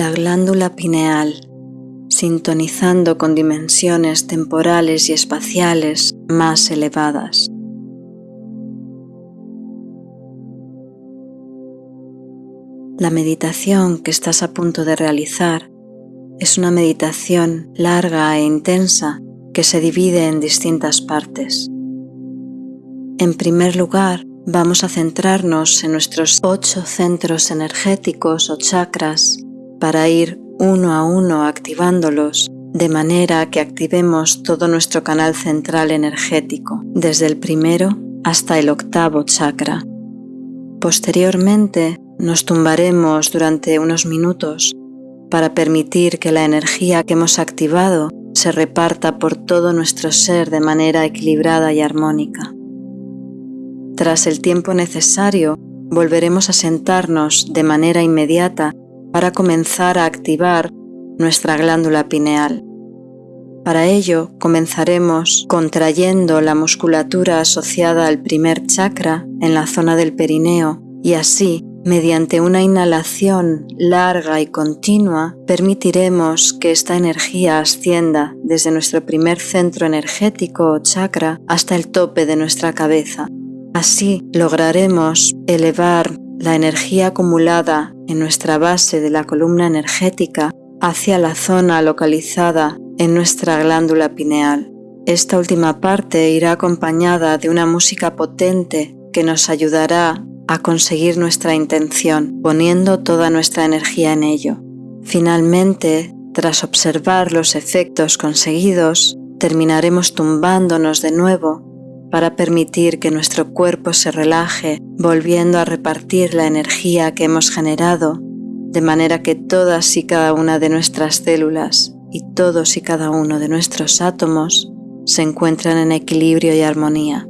la glándula pineal, sintonizando con dimensiones temporales y espaciales más elevadas. La meditación que estás a punto de realizar es una meditación larga e intensa que se divide en distintas partes. En primer lugar, vamos a centrarnos en nuestros ocho centros energéticos o chakras para ir uno a uno activándolos de manera que activemos todo nuestro canal central energético, desde el primero hasta el octavo chakra. Posteriormente nos tumbaremos durante unos minutos para permitir que la energía que hemos activado se reparta por todo nuestro ser de manera equilibrada y armónica. Tras el tiempo necesario, volveremos a sentarnos de manera inmediata para comenzar a activar nuestra glándula pineal. Para ello, comenzaremos contrayendo la musculatura asociada al primer chakra en la zona del perineo y así Mediante una inhalación larga y continua, permitiremos que esta energía ascienda desde nuestro primer centro energético o chakra hasta el tope de nuestra cabeza. Así lograremos elevar la energía acumulada en nuestra base de la columna energética hacia la zona localizada en nuestra glándula pineal. Esta última parte irá acompañada de una música potente que nos ayudará a conseguir nuestra intención, poniendo toda nuestra energía en ello. Finalmente, tras observar los efectos conseguidos, terminaremos tumbándonos de nuevo para permitir que nuestro cuerpo se relaje, volviendo a repartir la energía que hemos generado, de manera que todas y cada una de nuestras células y todos y cada uno de nuestros átomos se encuentran en equilibrio y armonía.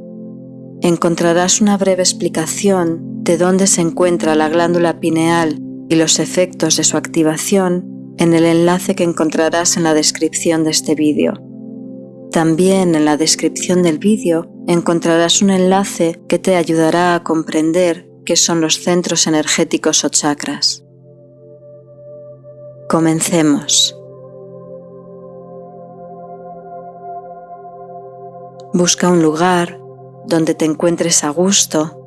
Encontrarás una breve explicación de dónde se encuentra la glándula pineal y los efectos de su activación en el enlace que encontrarás en la descripción de este vídeo. También en la descripción del vídeo encontrarás un enlace que te ayudará a comprender qué son los centros energéticos o chakras. Comencemos. Busca un lugar donde te encuentres a gusto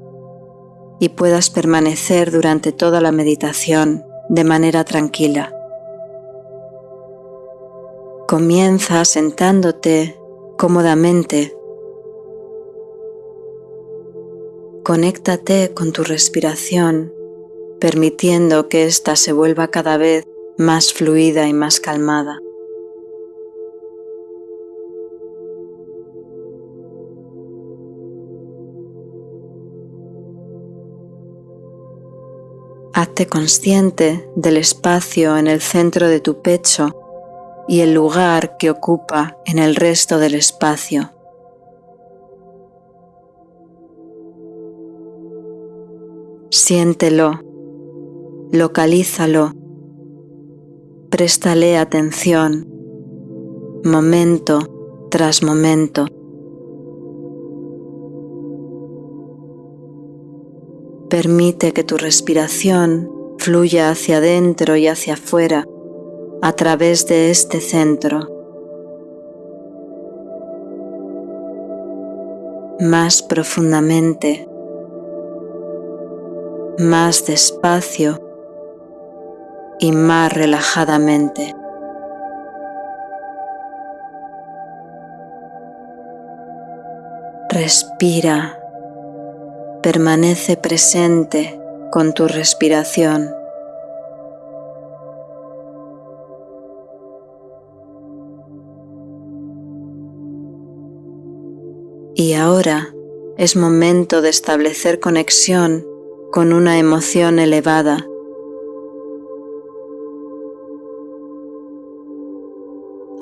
y puedas permanecer durante toda la meditación de manera tranquila. Comienza sentándote cómodamente. Conéctate con tu respiración, permitiendo que ésta se vuelva cada vez más fluida y más calmada. Hazte consciente del espacio en el centro de tu pecho y el lugar que ocupa en el resto del espacio. Siéntelo, localízalo, préstale atención, momento tras momento. Permite que tu respiración fluya hacia adentro y hacia afuera a través de este centro. Más profundamente, más despacio y más relajadamente. Respira permanece presente con tu respiración. Y ahora es momento de establecer conexión con una emoción elevada.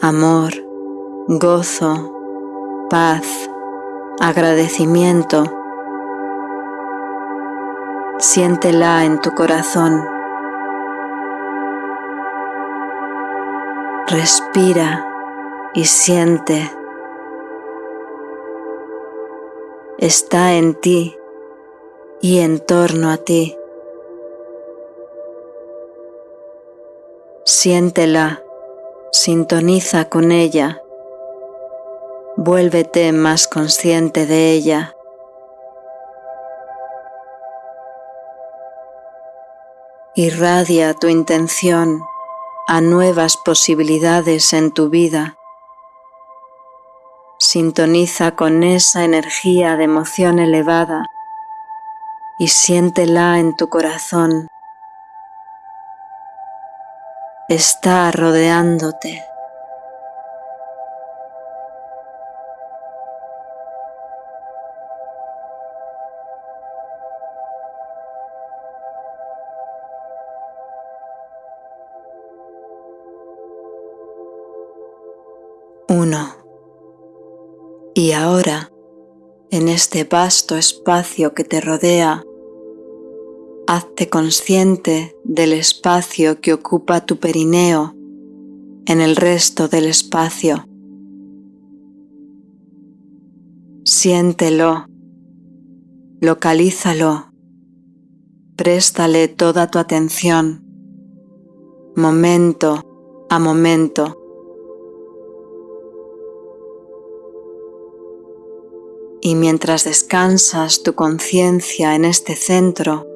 Amor, gozo, paz, agradecimiento Siéntela en tu corazón. Respira y siente. Está en ti y en torno a ti. Siéntela, sintoniza con ella, vuélvete más consciente de ella. Irradia tu intención a nuevas posibilidades en tu vida. Sintoniza con esa energía de emoción elevada y siéntela en tu corazón. Está rodeándote. Uno. Y ahora, este vasto espacio que te rodea, hazte consciente del espacio que ocupa tu perineo en el resto del espacio. Siéntelo, localízalo, préstale toda tu atención, momento a momento. Y mientras descansas tu conciencia en este centro,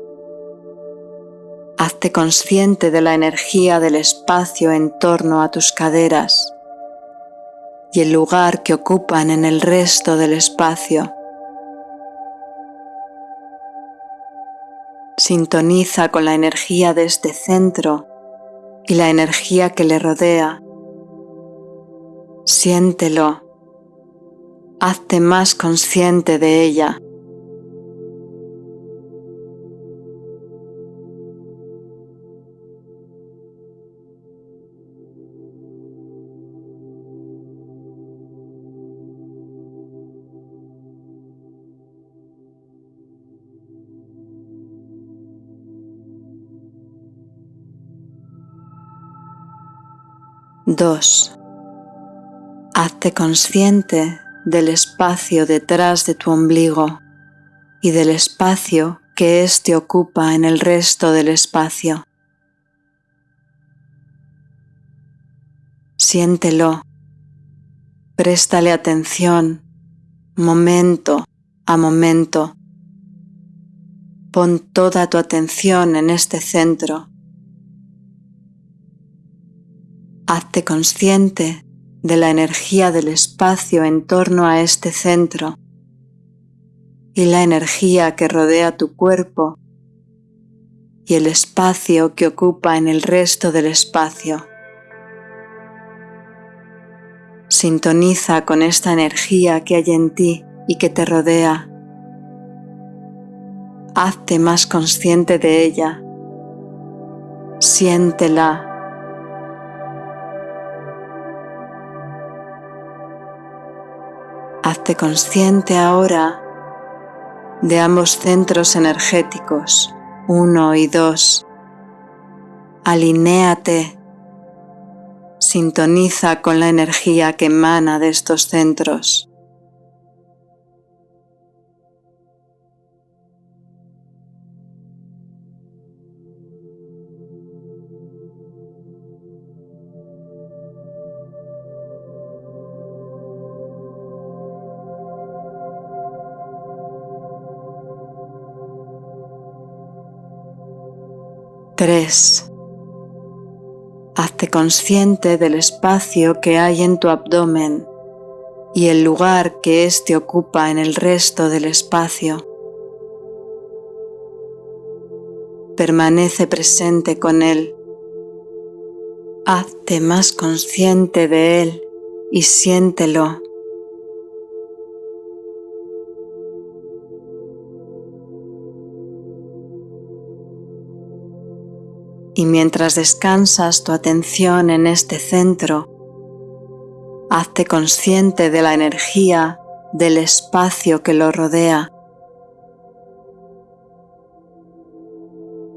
hazte consciente de la energía del espacio en torno a tus caderas y el lugar que ocupan en el resto del espacio. Sintoniza con la energía de este centro y la energía que le rodea. Siéntelo hazte más consciente de ella. Dos. Hazte consciente del espacio detrás de tu ombligo y del espacio que éste ocupa en el resto del espacio. Siéntelo, préstale atención momento a momento. Pon toda tu atención en este centro. Hazte consciente de la energía del espacio en torno a este centro y la energía que rodea tu cuerpo y el espacio que ocupa en el resto del espacio. Sintoniza con esta energía que hay en ti y que te rodea. Hazte más consciente de ella. Siéntela Consciente ahora de ambos centros energéticos, uno y dos. Alinéate, sintoniza con la energía que emana de estos centros. 3. Hazte consciente del espacio que hay en tu abdomen y el lugar que éste ocupa en el resto del espacio. Permanece presente con él. Hazte más consciente de él y siéntelo. Y mientras descansas tu atención en este centro, hazte consciente de la energía del espacio que lo rodea,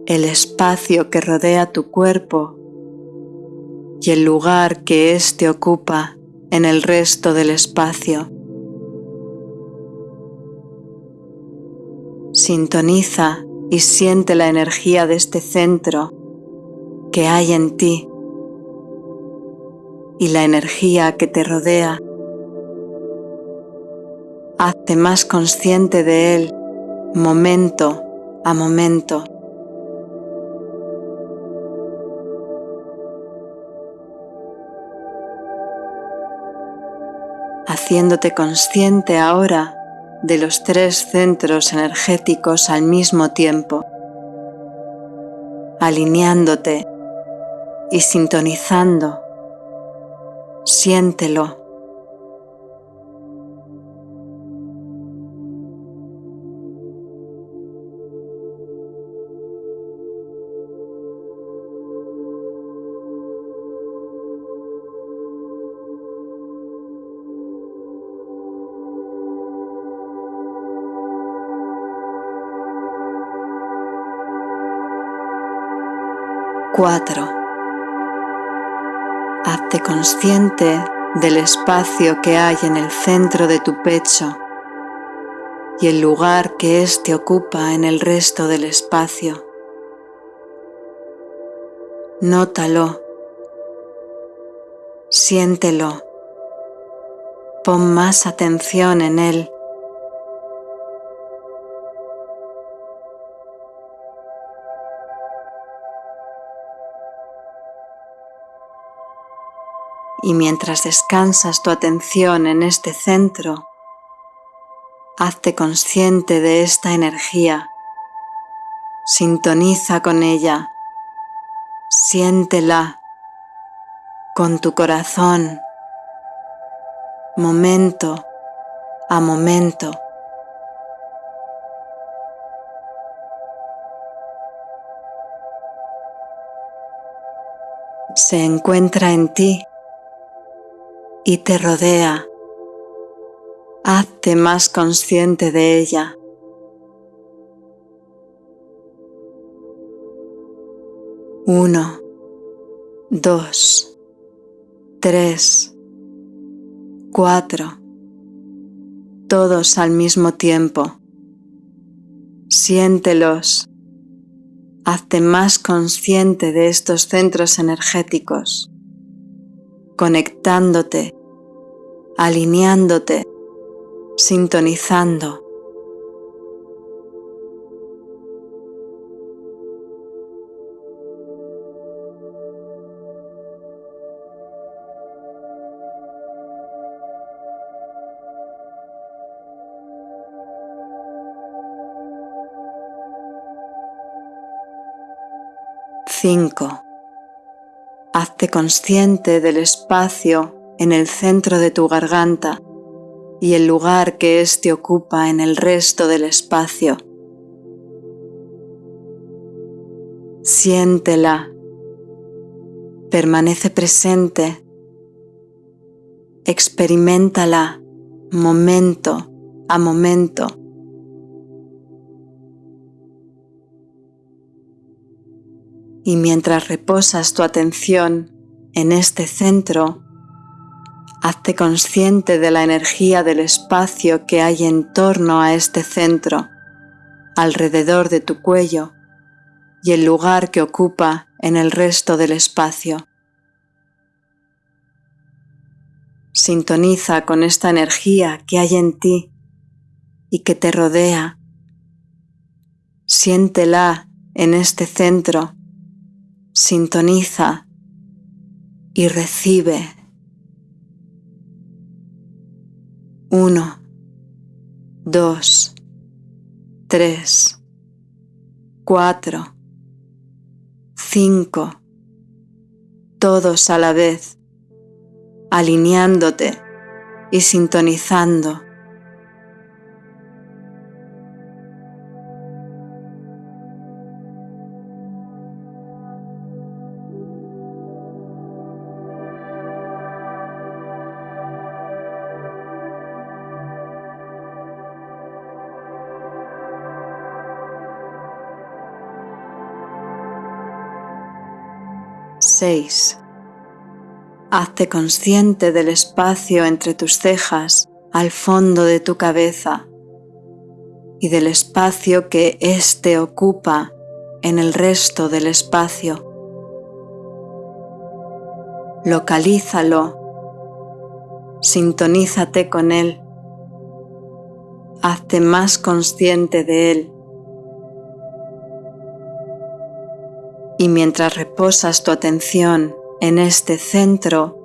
el espacio que rodea tu cuerpo y el lugar que éste ocupa en el resto del espacio. Sintoniza y siente la energía de este centro que hay en ti y la energía que te rodea. Hazte más consciente de él momento a momento. haciéndote consciente ahora de los tres centros energéticos al mismo tiempo, alineándote y sintonizando. Siéntelo. Cuatro. Consciente del espacio que hay en el centro de tu pecho y el lugar que éste ocupa en el resto del espacio. Nótalo, siéntelo, pon más atención en él. Y mientras descansas tu atención en este centro, hazte consciente de esta energía, sintoniza con ella, siéntela con tu corazón, momento a momento. Se encuentra en ti y te rodea. Hazte más consciente de ella. Uno, dos, tres, cuatro, todos al mismo tiempo. Siéntelos. Hazte más consciente de estos centros energéticos, conectándote alineándote, sintonizando. Cinco. Hazte consciente del espacio en el centro de tu garganta y el lugar que éste ocupa en el resto del espacio. Siéntela, permanece presente, experimentala momento a momento. Y mientras reposas tu atención en este centro, Hazte consciente de la energía del espacio que hay en torno a este centro, alrededor de tu cuello y el lugar que ocupa en el resto del espacio. Sintoniza con esta energía que hay en ti y que te rodea. Siéntela en este centro. Sintoniza y recibe. Uno, dos, tres, cuatro, cinco, todos a la vez, alineándote y sintonizando 6. Hazte consciente del espacio entre tus cejas al fondo de tu cabeza y del espacio que éste ocupa en el resto del espacio. localízalo, sintonízate con él, hazte más consciente de él. Y mientras reposas tu atención en este centro,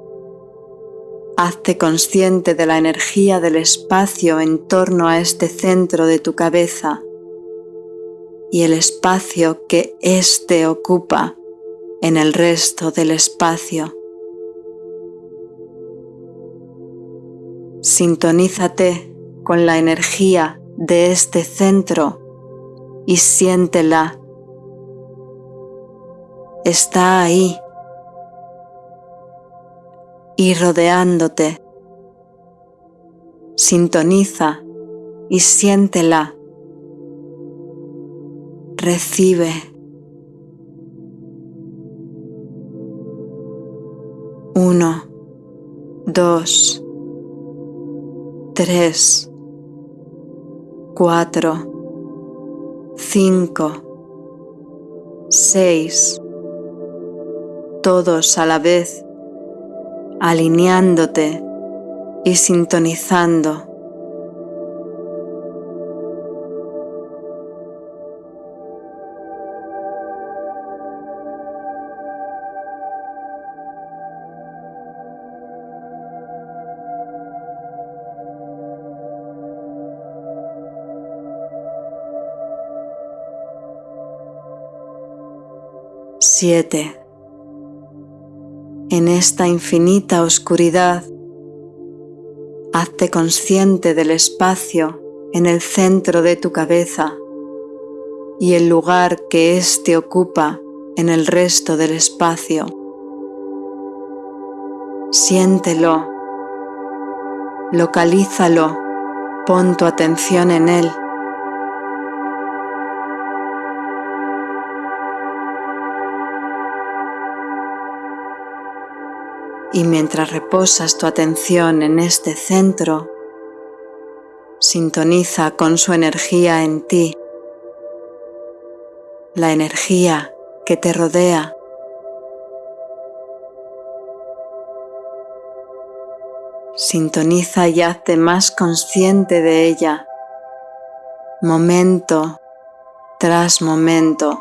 hazte consciente de la energía del espacio en torno a este centro de tu cabeza y el espacio que éste ocupa en el resto del espacio. Sintonízate con la energía de este centro y siéntela. Está ahí y rodeándote. Sintoniza y siéntela. Recibe. Uno, dos, tres, cuatro, cinco, seis, todos a la vez alineándote y sintonizando. Siete en esta infinita oscuridad, hazte consciente del espacio en el centro de tu cabeza y el lugar que éste ocupa en el resto del espacio. Siéntelo, localízalo, pon tu atención en él. Y mientras reposas tu atención en este centro, sintoniza con su energía en ti, la energía que te rodea. Sintoniza y hazte más consciente de ella, momento tras momento.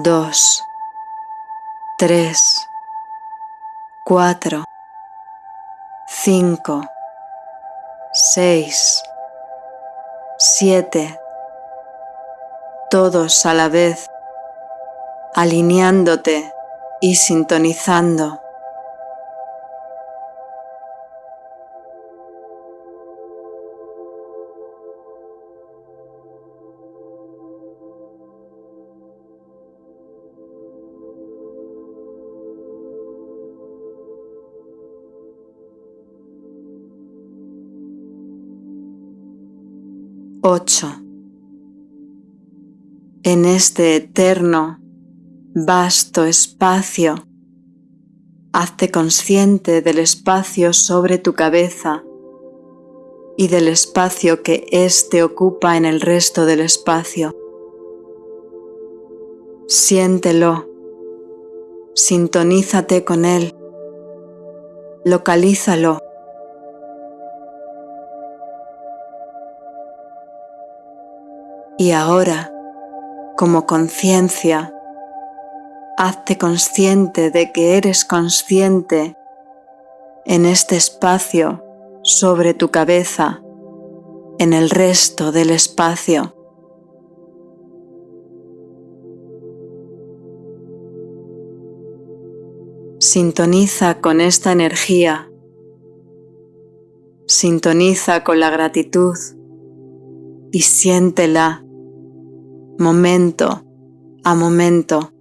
Dos, tres, cuatro, cinco, seis, siete, todos a la vez, alineándote y sintonizando. 8. En este eterno, vasto espacio, hazte consciente del espacio sobre tu cabeza y del espacio que éste ocupa en el resto del espacio. Siéntelo, sintonízate con él, localízalo Y ahora, como conciencia, hazte consciente de que eres consciente en este espacio sobre tu cabeza, en el resto del espacio. Sintoniza con esta energía. Sintoniza con la gratitud y siéntela momento a momento.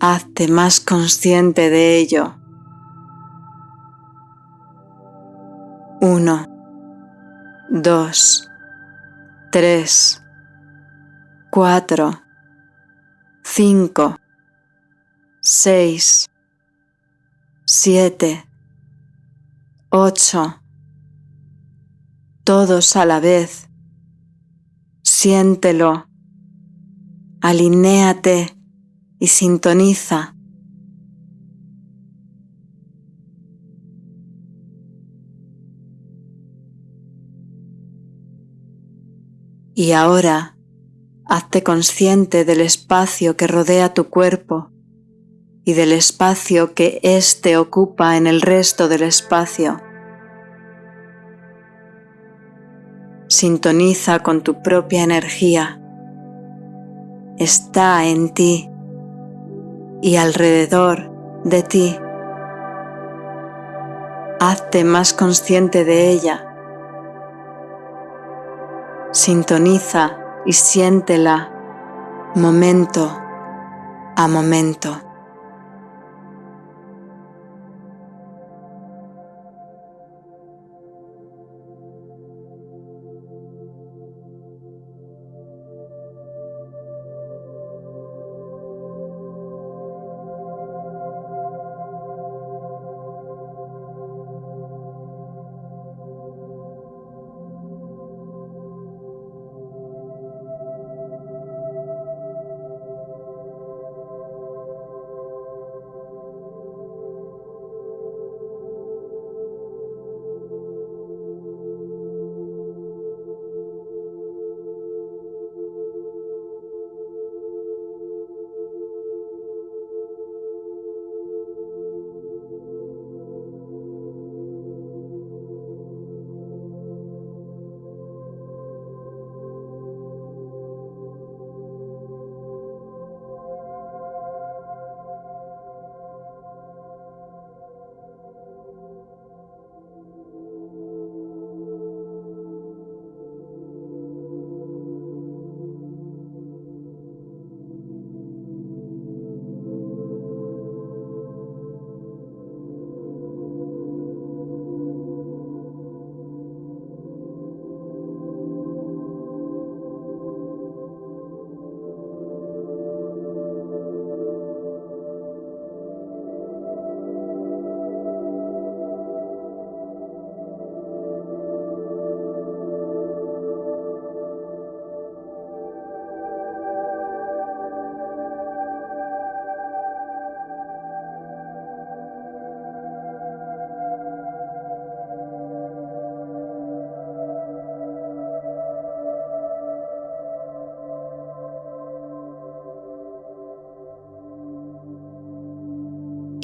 Hazte más consciente de ello. Uno, dos, tres, cuatro, cinco, seis, siete, ocho, todos a la vez. Siéntelo, alinéate y sintoniza. Y ahora, hazte consciente del espacio que rodea tu cuerpo y del espacio que éste ocupa en el resto del espacio. Sintoniza con tu propia energía. Está en ti y alrededor de ti. Hazte más consciente de ella Sintoniza y siéntela momento a momento.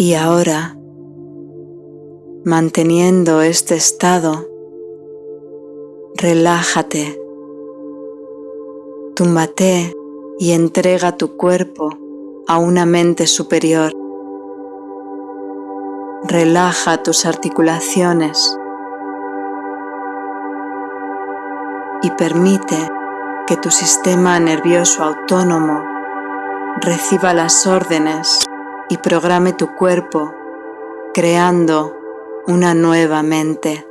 Y ahora, manteniendo este estado, relájate, túmbate y entrega tu cuerpo a una mente superior. Relaja tus articulaciones y permite que tu sistema nervioso autónomo reciba las órdenes y programe tu cuerpo creando una nueva mente.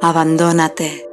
Abandónate.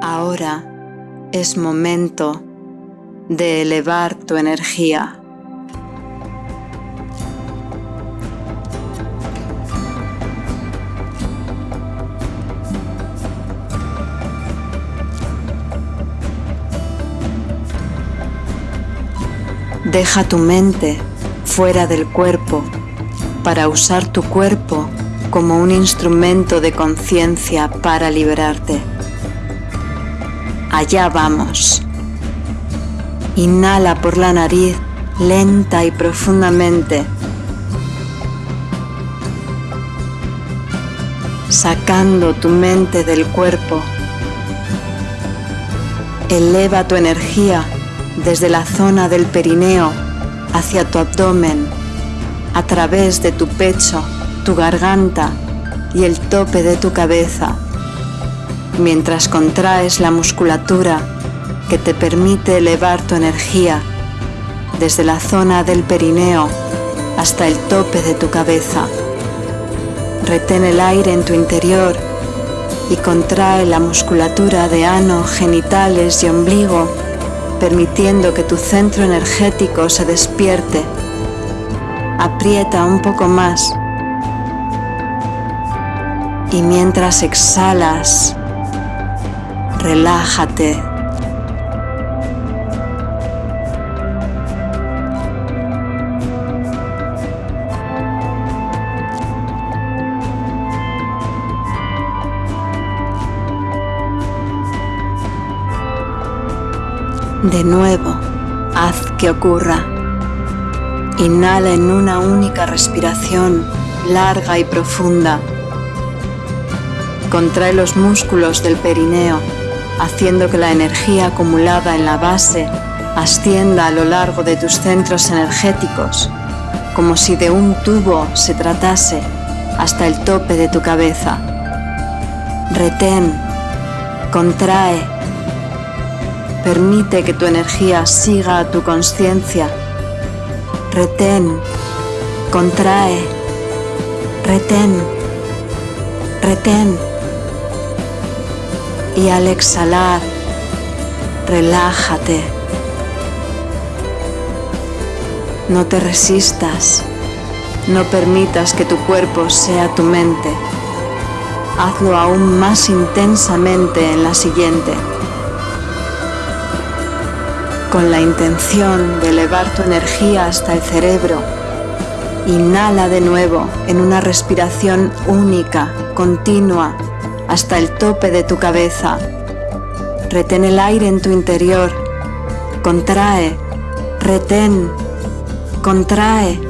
Ahora es momento de elevar tu energía. Deja tu mente fuera del cuerpo para usar tu cuerpo como un instrumento de conciencia para liberarte. Allá vamos. Inhala por la nariz lenta y profundamente, sacando tu mente del cuerpo. Eleva tu energía desde la zona del perineo hacia tu abdomen, a través de tu pecho, tu garganta y el tope de tu cabeza, mientras contraes la musculatura que te permite elevar tu energía desde la zona del perineo hasta el tope de tu cabeza. Retén el aire en tu interior y contrae la musculatura de ano, genitales y ombligo permitiendo que tu centro energético se despierte. Aprieta un poco más. Y mientras exhalas, relájate. De nuevo, haz que ocurra. Inhala en una única respiración larga y profunda. Contrae los músculos del perineo, haciendo que la energía acumulada en la base ascienda a lo largo de tus centros energéticos, como si de un tubo se tratase hasta el tope de tu cabeza. Retén, contrae Permite que tu energía siga a tu conciencia. Retén, contrae, retén, retén. Y al exhalar, relájate. No te resistas. No permitas que tu cuerpo sea tu mente. Hazlo aún más intensamente en la siguiente con la intención de elevar tu energía hasta el cerebro. Inhala de nuevo en una respiración única, continua, hasta el tope de tu cabeza. Retén el aire en tu interior. Contrae, retén, contrae,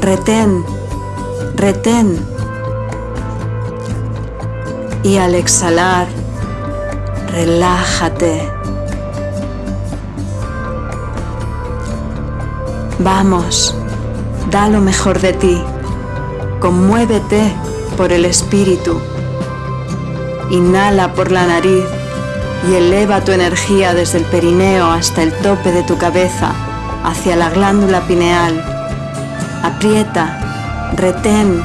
retén, retén. Y al exhalar, relájate. Vamos, da lo mejor de ti, conmuévete por el espíritu. Inhala por la nariz y eleva tu energía desde el perineo hasta el tope de tu cabeza, hacia la glándula pineal. Aprieta, retén,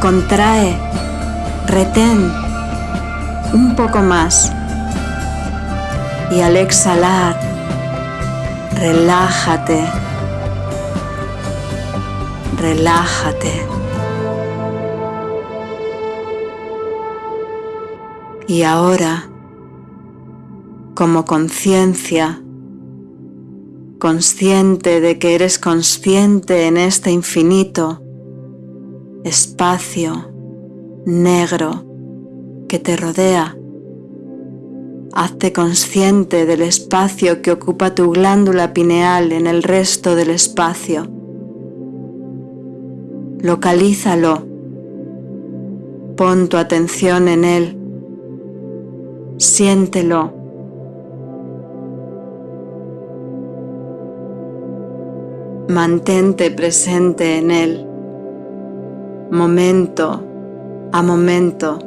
contrae, retén. Un poco más. Y al exhalar, relájate relájate. Y ahora, como conciencia, consciente de que eres consciente en este infinito espacio negro que te rodea, hazte consciente del espacio que ocupa tu glándula pineal en el resto del espacio localízalo, pon tu atención en él, siéntelo. Mantente presente en él, momento a momento.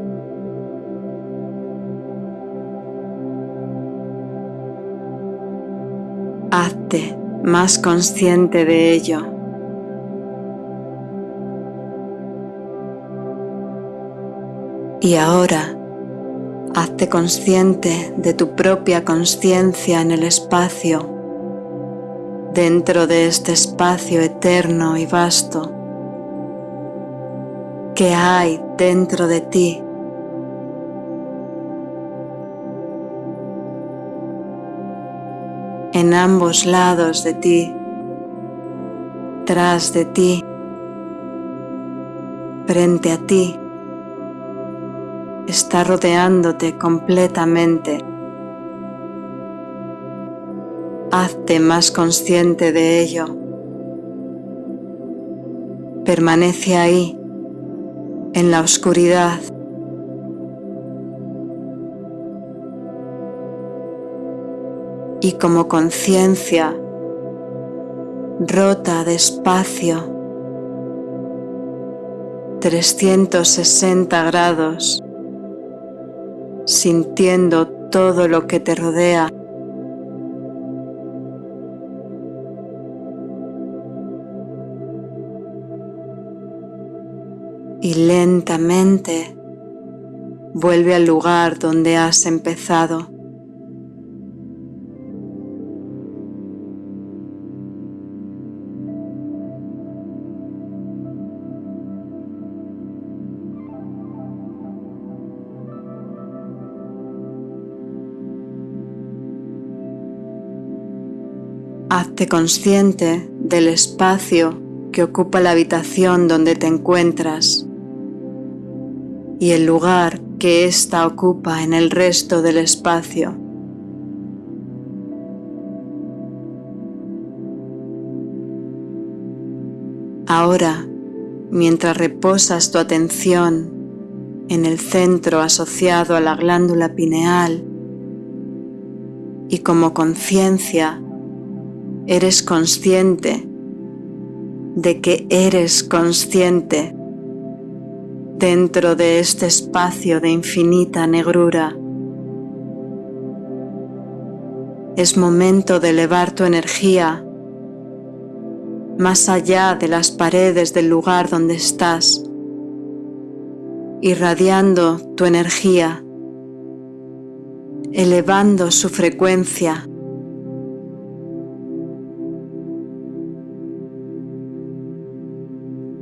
Hazte más consciente de ello. Y ahora, hazte consciente de tu propia conciencia en el espacio, dentro de este espacio eterno y vasto. ¿Qué hay dentro de ti? en ambos lados de ti, tras de ti, frente a ti, está rodeándote completamente. Hazte más consciente de ello. Permanece ahí, en la oscuridad, y como conciencia rota despacio 360 grados sintiendo todo lo que te rodea. Y lentamente vuelve al lugar donde has empezado. Hazte consciente del espacio que ocupa la habitación donde te encuentras y el lugar que ésta ocupa en el resto del espacio. Ahora, mientras reposas tu atención en el centro asociado a la glándula pineal y como conciencia eres consciente de que eres consciente dentro de este espacio de infinita negrura. Es momento de elevar tu energía más allá de las paredes del lugar donde estás, irradiando tu energía, elevando su frecuencia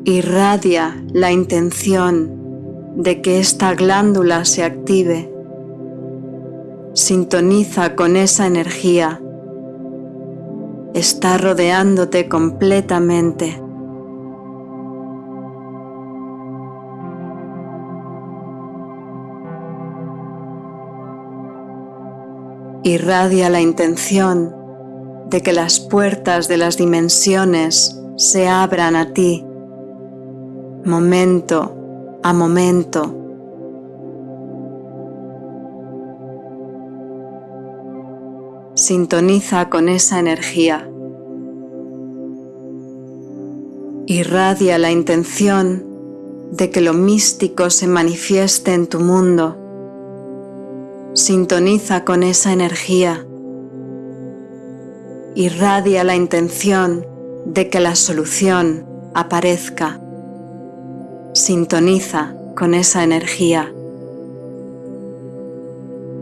irradia la intención de que esta glándula se active. Sintoniza con esa energía. Está rodeándote completamente. Irradia la intención de que las puertas de las dimensiones se abran a ti momento a momento. Sintoniza con esa energía. Irradia la intención de que lo místico se manifieste en tu mundo. Sintoniza con esa energía. Irradia la intención de que la solución aparezca. Sintoniza con esa energía.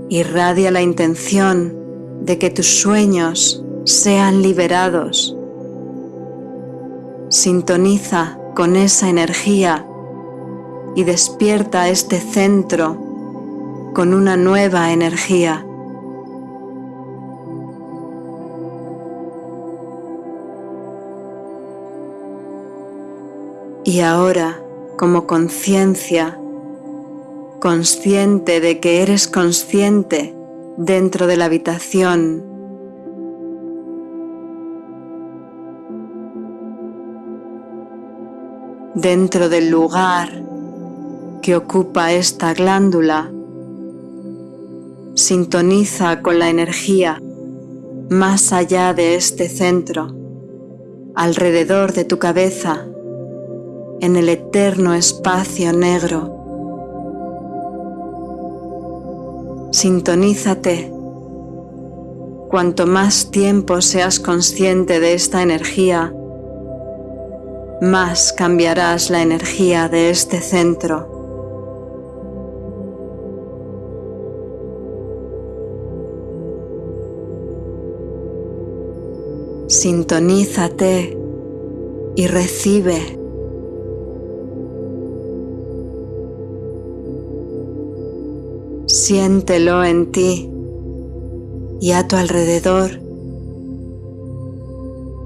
Irradia la intención de que tus sueños sean liberados. Sintoniza con esa energía y despierta este centro con una nueva energía. Y ahora como conciencia, consciente de que eres consciente dentro de la habitación. Dentro del lugar que ocupa esta glándula, sintoniza con la energía más allá de este centro, alrededor de tu cabeza, en el eterno espacio negro. Sintonízate Cuanto más tiempo seas consciente de esta energía, más cambiarás la energía de este centro. Sintonízate y recibe. Siéntelo en ti y a tu alrededor.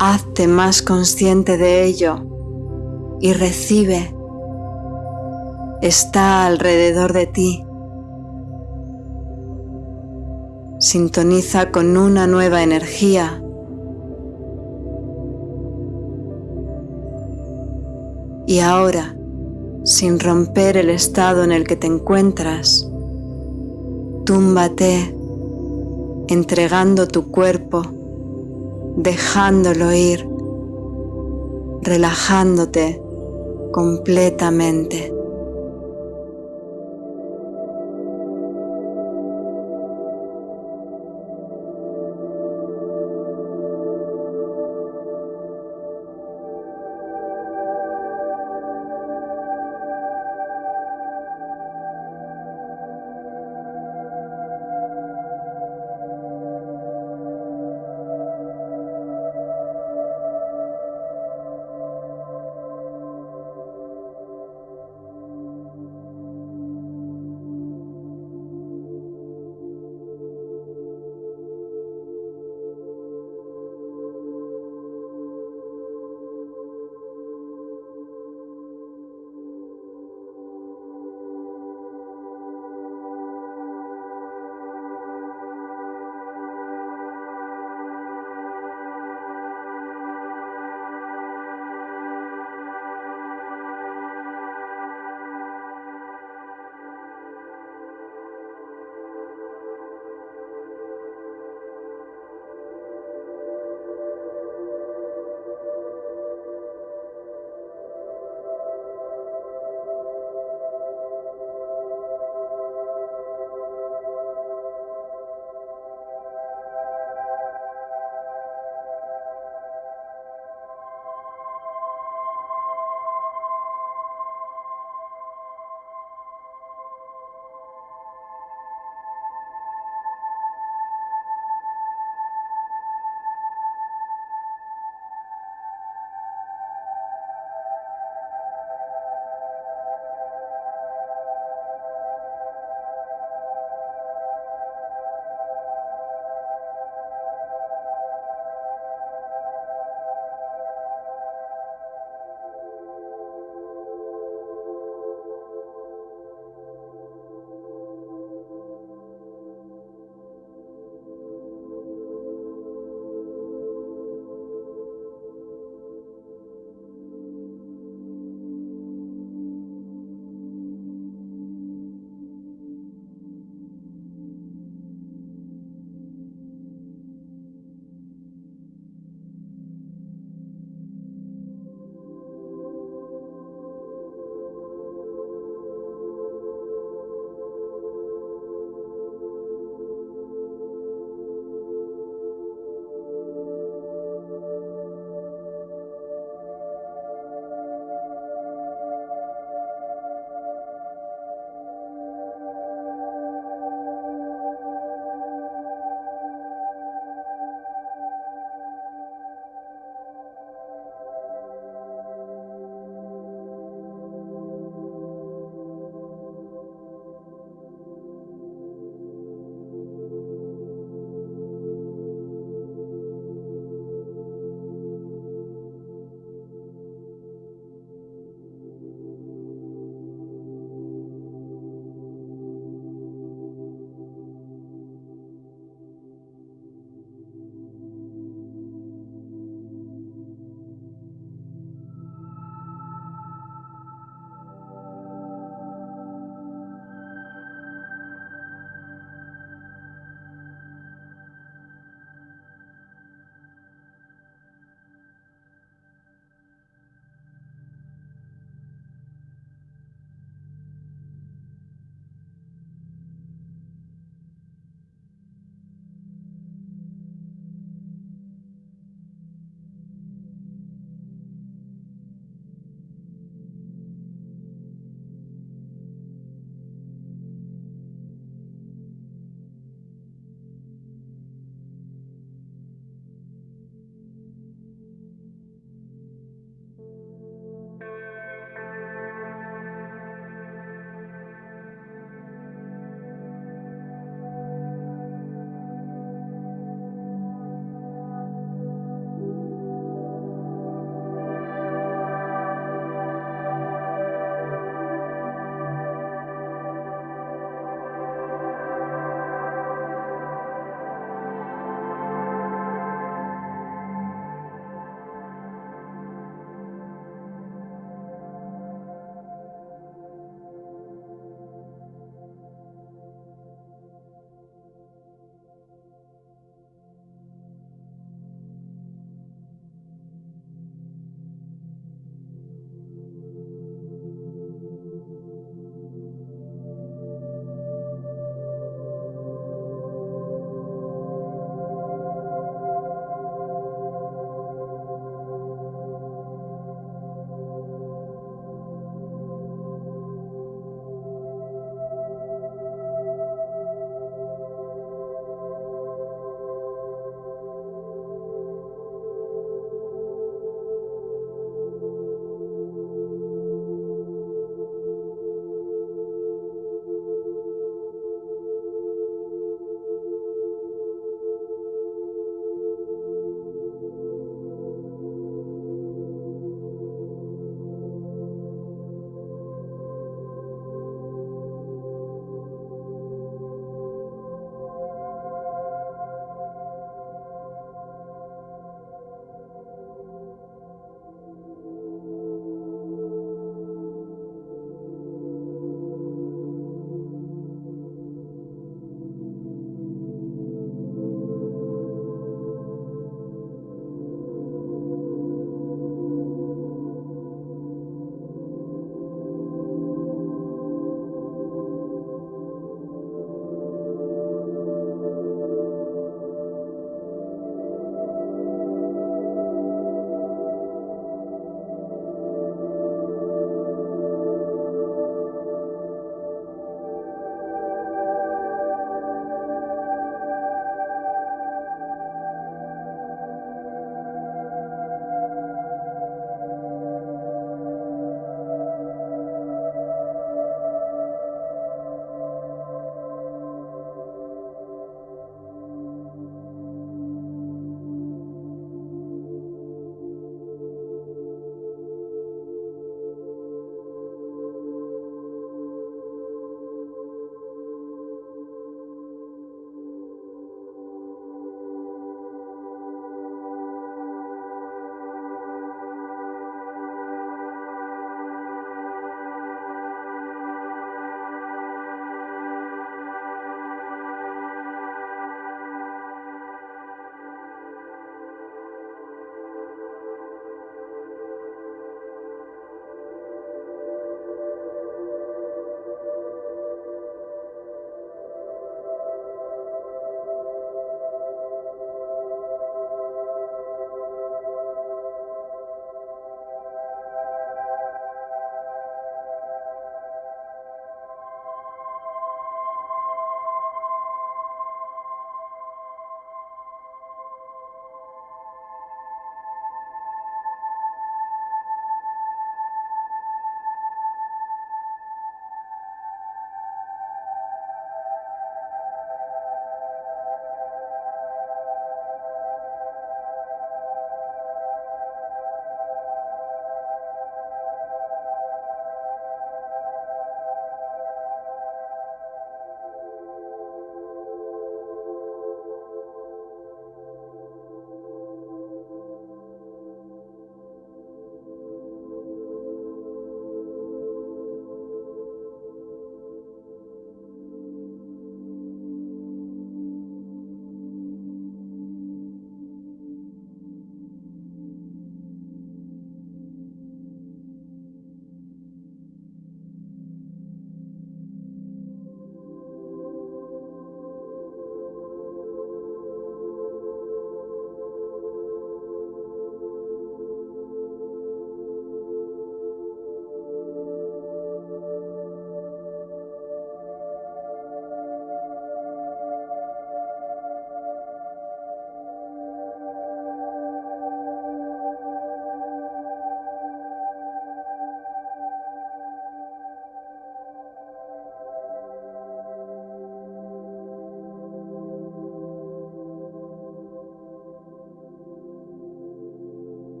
Hazte más consciente de ello y recibe. Está alrededor de ti. Sintoniza con una nueva energía. Y ahora, sin romper el estado en el que te encuentras, túmbate entregando tu cuerpo, dejándolo ir, relajándote completamente.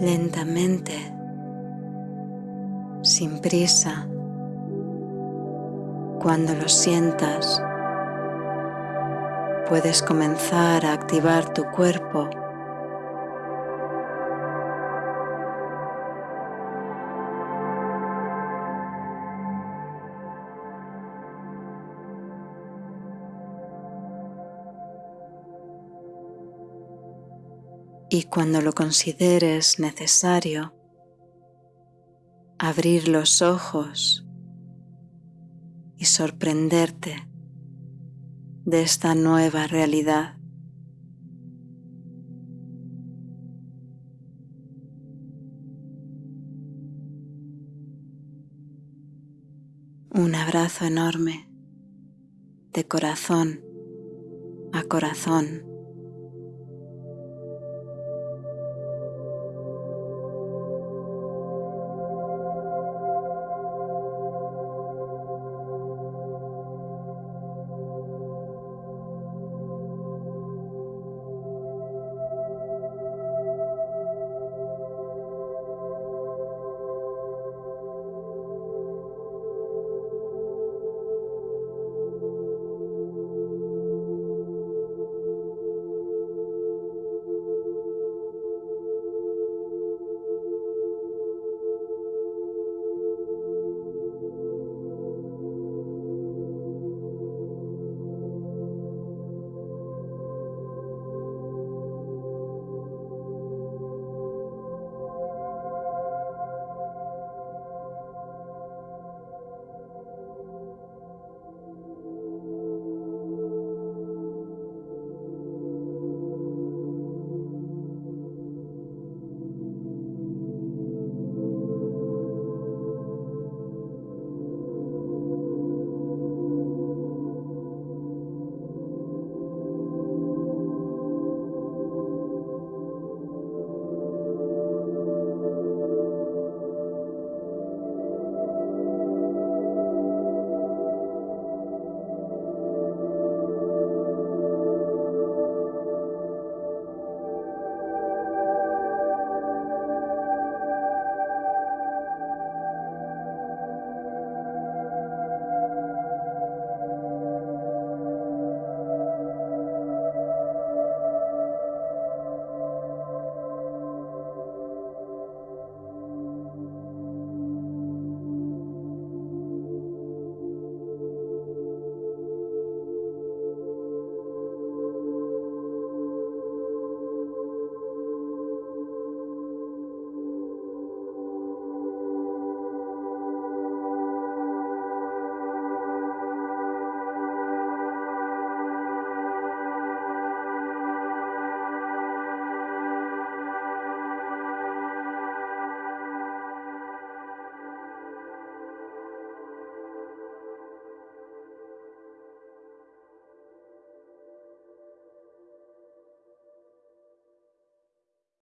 Lentamente, sin prisa, cuando lo sientas, puedes comenzar a activar tu cuerpo y cuando lo consideres necesario, abrir los ojos y sorprenderte de esta nueva realidad. Un abrazo enorme de corazón a corazón.